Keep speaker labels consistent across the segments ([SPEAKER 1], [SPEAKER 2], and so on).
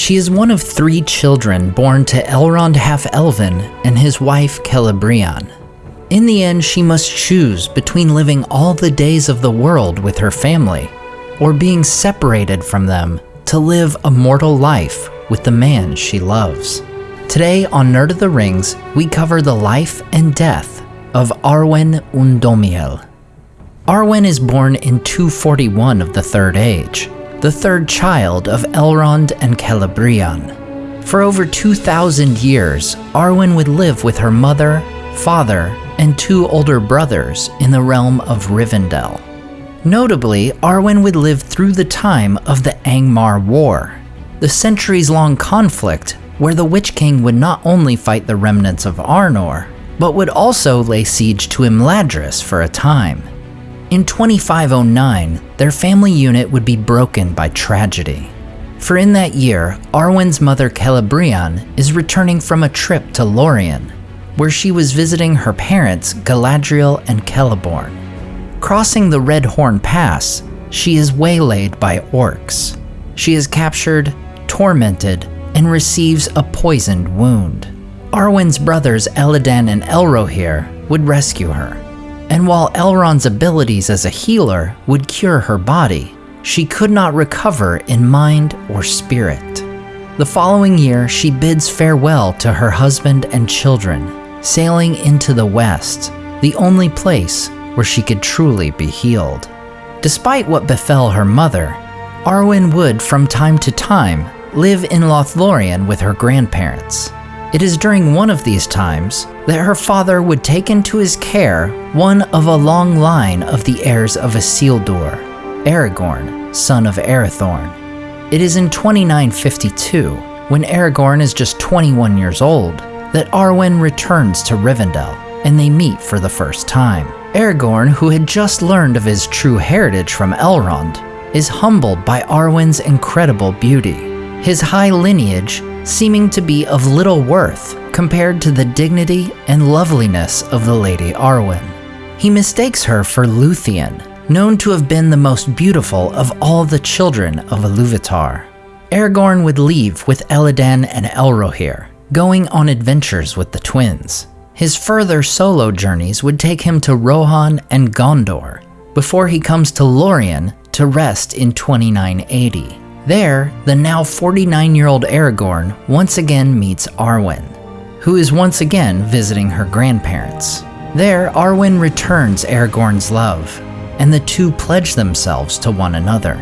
[SPEAKER 1] She is one of three children born to Elrond Half-Elven and his wife Celebrian. In the end, she must choose between living all the days of the world with her family or being separated from them to live a mortal life with the man she loves. Today on Nerd of the Rings, we cover the life and death of Arwen Undomiel. Arwen is born in 241 of the Third Age, the third child of Elrond and Celebrian. For over 2,000 years, Arwen would live with her mother, father, and two older brothers in the realm of Rivendell. Notably, Arwen would live through the time of the Angmar War, the centuries-long conflict where the Witch King would not only fight the remnants of Arnor, but would also lay siege to Imladris for a time. In 2509, their family unit would be broken by tragedy. For in that year, Arwen's mother Celebrian is returning from a trip to Lorien, where she was visiting her parents Galadriel and Celeborn. Crossing the Red Horn Pass, she is waylaid by orcs. She is captured, tormented, and receives a poisoned wound. Arwen's brothers Elladan and Elrohir would rescue her and while Elrond's abilities as a healer would cure her body, she could not recover in mind or spirit. The following year, she bids farewell to her husband and children, sailing into the west, the only place where she could truly be healed. Despite what befell her mother, Arwen would from time to time live in Lothlorien with her grandparents. It is during one of these times that her father would take into his care one of a long line of the heirs of Isildur, Aragorn, son of Arathorn. It is in 2952, when Aragorn is just 21 years old, that Arwen returns to Rivendell, and they meet for the first time. Aragorn, who had just learned of his true heritage from Elrond, is humbled by Arwen's incredible beauty. His high lineage seeming to be of little worth compared to the dignity and loveliness of the Lady Arwen. He mistakes her for Luthien, known to have been the most beautiful of all the children of Iluvatar. Aragorn would leave with Elladan and Elrohir, going on adventures with the twins. His further solo journeys would take him to Rohan and Gondor, before he comes to Lorien to rest in 2980. There, the now 49 year old Aragorn once again meets Arwen, who is once again visiting her grandparents. There, Arwen returns Aragorn's love, and the two pledge themselves to one another.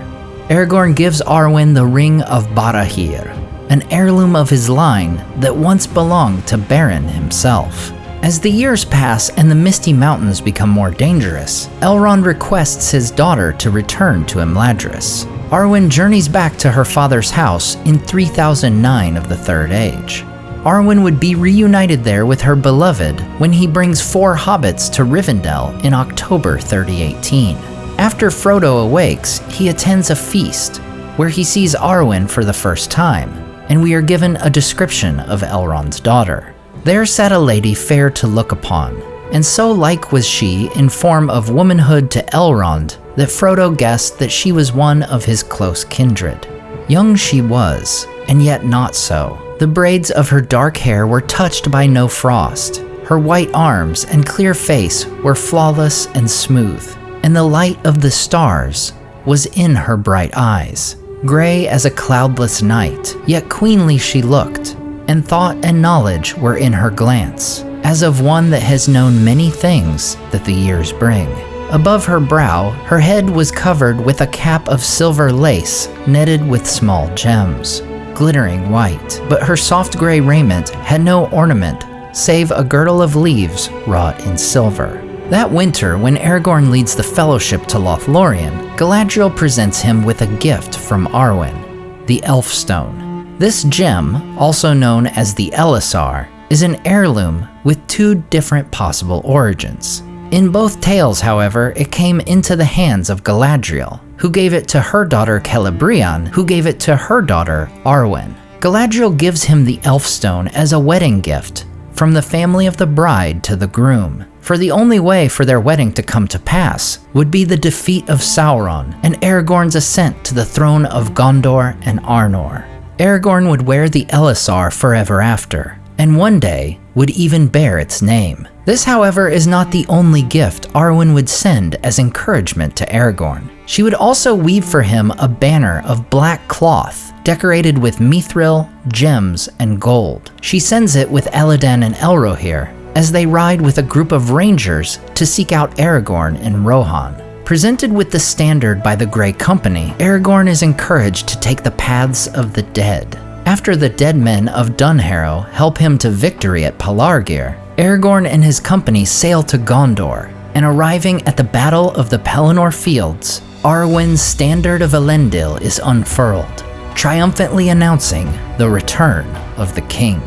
[SPEAKER 1] Aragorn gives Arwen the Ring of Barahir, an heirloom of his line that once belonged to Beren himself. As the years pass and the Misty Mountains become more dangerous, Elrond requests his daughter to return to Imladris. Arwen journeys back to her father's house in 3009 of the Third Age. Arwen would be reunited there with her beloved when he brings four hobbits to Rivendell in October 3018. After Frodo awakes, he attends a feast where he sees Arwen for the first time, and we are given a description of Elrond's daughter. There sat a lady fair to look upon, and so like was she in form of womanhood to Elrond that Frodo guessed that she was one of his close kindred. Young she was, and yet not so. The braids of her dark hair were touched by no frost. Her white arms and clear face were flawless and smooth, and the light of the stars was in her bright eyes. Gray as a cloudless night, yet queenly she looked, and thought and knowledge were in her glance, as of one that has known many things that the years bring. Above her brow, her head was covered with a cap of silver lace netted with small gems, glittering white. But her soft gray raiment had no ornament save a girdle of leaves wrought in silver. That winter, when Aragorn leads the Fellowship to Lothlorien, Galadriel presents him with a gift from Arwen, the Elfstone. This gem, also known as the Elessar, is an heirloom with two different possible origins. In both tales, however, it came into the hands of Galadriel, who gave it to her daughter Celebrian, who gave it to her daughter Arwen. Galadriel gives him the Elfstone as a wedding gift, from the family of the bride to the groom. For the only way for their wedding to come to pass would be the defeat of Sauron and Aragorn's ascent to the throne of Gondor and Arnor. Aragorn would wear the Elessar forever after, and one day would even bear its name. This, however, is not the only gift Arwen would send as encouragement to Aragorn. She would also weave for him a banner of black cloth decorated with mithril, gems, and gold. She sends it with Elladan and Elrohir as they ride with a group of rangers to seek out Aragorn in Rohan. Presented with the standard by the Grey Company, Aragorn is encouraged to take the paths of the dead. After the dead men of Dunharrow help him to victory at Pelargir, Aragorn and his company sail to Gondor, and arriving at the Battle of the Pelennor Fields, Arwen's Standard of Elendil is unfurled, triumphantly announcing the return of the king.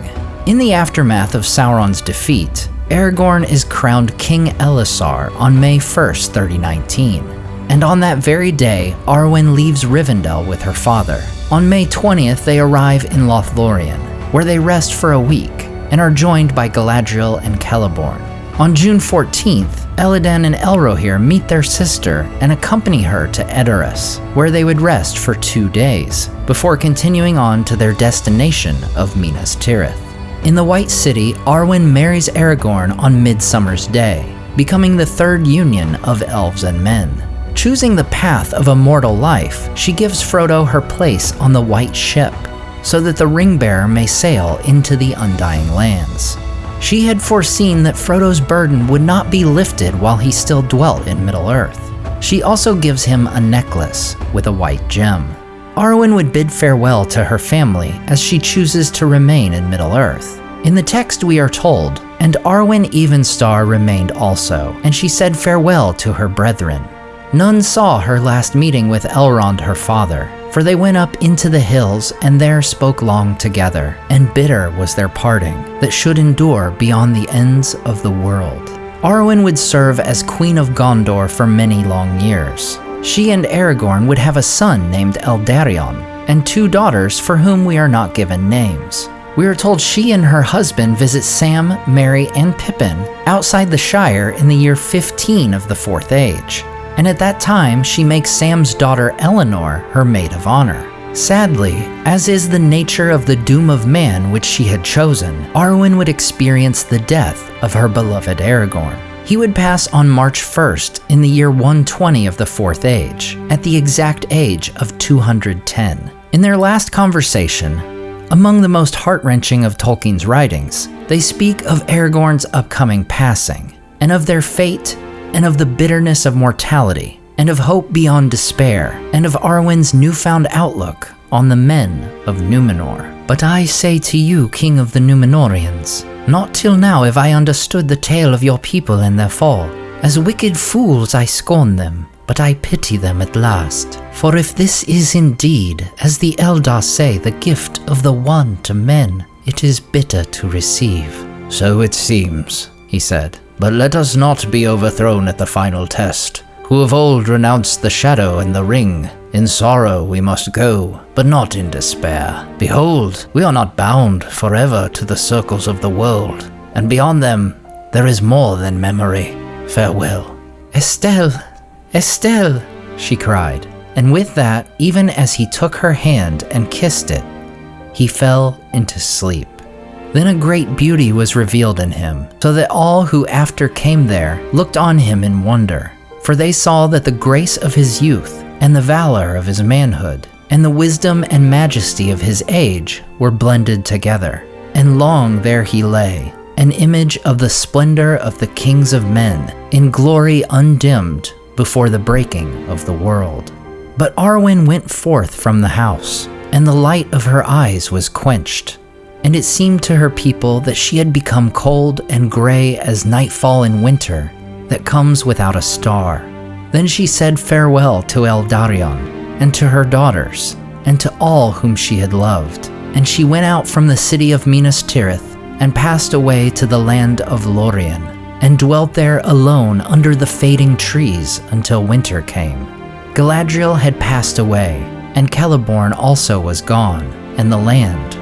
[SPEAKER 1] In the aftermath of Sauron's defeat, Aragorn is crowned King Elessar on May 1st, 3019. And on that very day, Arwen leaves Rivendell with her father. On May 20th, they arrive in Lothlorien, where they rest for a week and are joined by Galadriel and Celeborn. On June 14th, Elladan and Elrohir meet their sister and accompany her to Edoras, where they would rest for two days, before continuing on to their destination of Minas Tirith. In the White City, Arwen marries Aragorn on Midsummer's Day, becoming the third union of elves and men. Choosing the path of a mortal life, she gives Frodo her place on the White Ship, so that the Ringbearer may sail into the Undying Lands. She had foreseen that Frodo's burden would not be lifted while he still dwelt in Middle-earth. She also gives him a necklace with a white gem. Arwen would bid farewell to her family as she chooses to remain in Middle-earth. In the text we are told, and Arwen Evenstar remained also, and she said farewell to her brethren. None saw her last meeting with Elrond her father, for they went up into the hills and there spoke long together, and bitter was their parting, that should endure beyond the ends of the world. Arwen would serve as Queen of Gondor for many long years, she and Aragorn would have a son named Eldarion, and two daughters for whom we are not given names. We are told she and her husband visit Sam, Merry, and Pippin outside the Shire in the year 15 of the Fourth Age, and at that time she makes Sam's daughter Elanor her maid of honor. Sadly, as is the nature of the doom of man which she had chosen, Arwen would experience the death of her beloved Aragorn. He would pass on March 1st in the year 120 of the Fourth Age, at the exact age of 210. In their last conversation, among the most heart-wrenching of Tolkien's writings, they speak of Aragorn's upcoming passing, and of their fate, and of the bitterness of mortality, and of hope beyond despair, and of Arwen's newfound outlook on the men of Numenor. But I say to you, King of the Numenoreans, not till now have I understood the tale of your people and their fall. As wicked fools I scorn them, but I pity them at last. For if this is indeed, as the Eldar say, the gift of the One to men, it is bitter to receive.
[SPEAKER 2] So it seems, he said. But let us not be overthrown at the final test. Who of old renounced the shadow and the ring, in sorrow we must go, but not in despair. Behold, we are not bound forever to the circles of the world, and beyond them there is more than memory. Farewell.
[SPEAKER 1] Estel, Estel, she cried. And with that, even as he took her hand and kissed it, he fell into sleep. Then a great beauty was revealed in him, so that all who after came there looked on him in wonder, for they saw that the grace of his youth and the valor of his manhood, and the wisdom and majesty of his age were blended together. And long there he lay, an image of the splendor of the kings of men, in glory undimmed before the breaking of the world. But Arwen went forth from the house, and the light of her eyes was quenched. And it seemed to her people that she had become cold and gray as nightfall in winter that comes without a star. Then she said farewell to Eldarion, and to her daughters, and to all whom she had loved. And she went out from the city of Minas Tirith, and passed away to the land of Lorien, and dwelt there alone under the fading trees until winter came. Galadriel had passed away, and Celeborn also was gone, and the land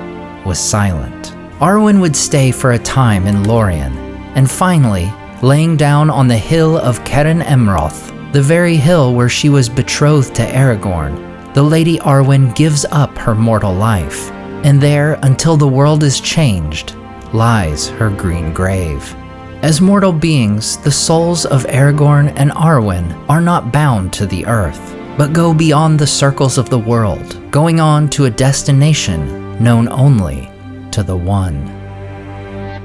[SPEAKER 1] was silent. Arwen would stay for a time in Lorien, and finally, laying down on the hill of Cerin Amroth, the very hill where she was betrothed to Aragorn, the Lady Arwen gives up her mortal life, and there, until the world is changed, lies her green grave. As mortal beings, the souls of Aragorn and Arwen are not bound to the earth, but go beyond the circles of the world, going on to a destination known only to the One.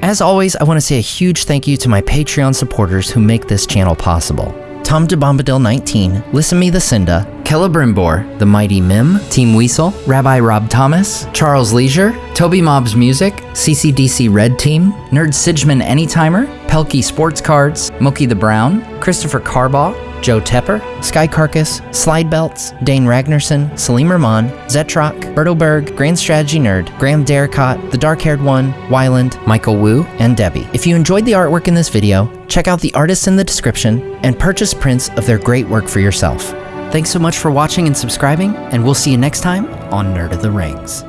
[SPEAKER 1] As always, I want to say a huge thank you to my Patreon supporters who make this channel possible. Tom DeBombadil 19, Listen Me the Cinda, Celebrimbor, The Mighty Mim, Team Weasel, Rabbi Rob Thomas, Charles Leisure, Toby Mob's Music, CCDC Red Team, Nerd Sigman Anytimer, Pelkey Sports Cards, Mookie the Brown, Christopher Carbaugh, Joe Tepper, Sky Carcass, Slide Belts, Dane Ragnarsson, Salim Rahman, Zetrock, Bertelberg, Grand Strategy Nerd, Graham Derricott, The Dark Haired One, Wyland, Michael Wu, and Debbie. If you enjoyed the artwork in this video, check out the artists in the description and purchase prints of their great work for yourself. Thanks so much for watching and subscribing, and we'll see you next time on Nerd of the Rings.